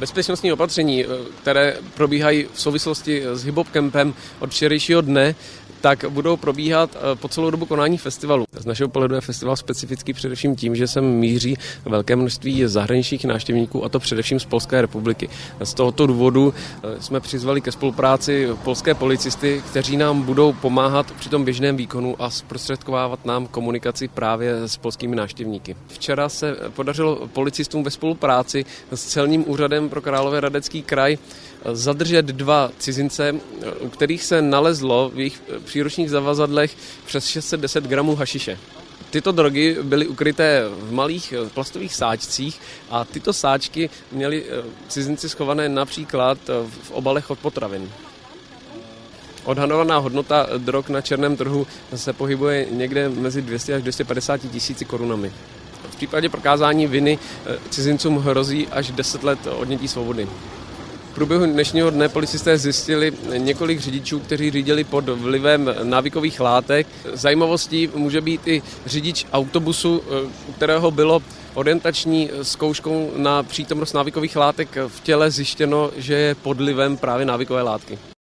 Bezpečnostní opatření, které probíhají v souvislosti s Hip Hop Campem od včerejšího dne, tak budou probíhat eh, po celou dobu konání festivalu. Z našeho pohledu je festival specifický především tím, že sem míří velké množství zahraničních návštěvníků, a to především z Polské republiky. Z tohoto důvodu eh, jsme přizvali ke spolupráci polské policisty, kteří nám budou pomáhat při tom běžném výkonu a zprostředkovávat nám komunikaci právě s polskými návštěvníky. Včera se podařilo policistům ve spolupráci s celním úřadem pro Královéhradecký kraj zadržet dva cizince, u kterých se nalezlo v jejich příručních zavazadlech přes 610 gramů hašiše. Tyto drogy byly ukryté v malých plastových sáčcích a tyto sáčky měli eh, cizinci schované například v obalech od potravin. Odhadovaná hodnota drog na černém trhu se pohybuje někde mezi 200 až 250 tisíci korunami. V případě prokázání viny eh, cizincům hrozí až 10 let odnětí svobody. V průběhu dnešního dne policisté zjistili několik řidičů, kteří řídili pod vlivem návykových látek. Zajímavostí může být i řidič autobusu, u kterého bylo orientační zkouškou na přítomnost návykových látek v těle zjištěno, že je pod vlivem právě návykové látky.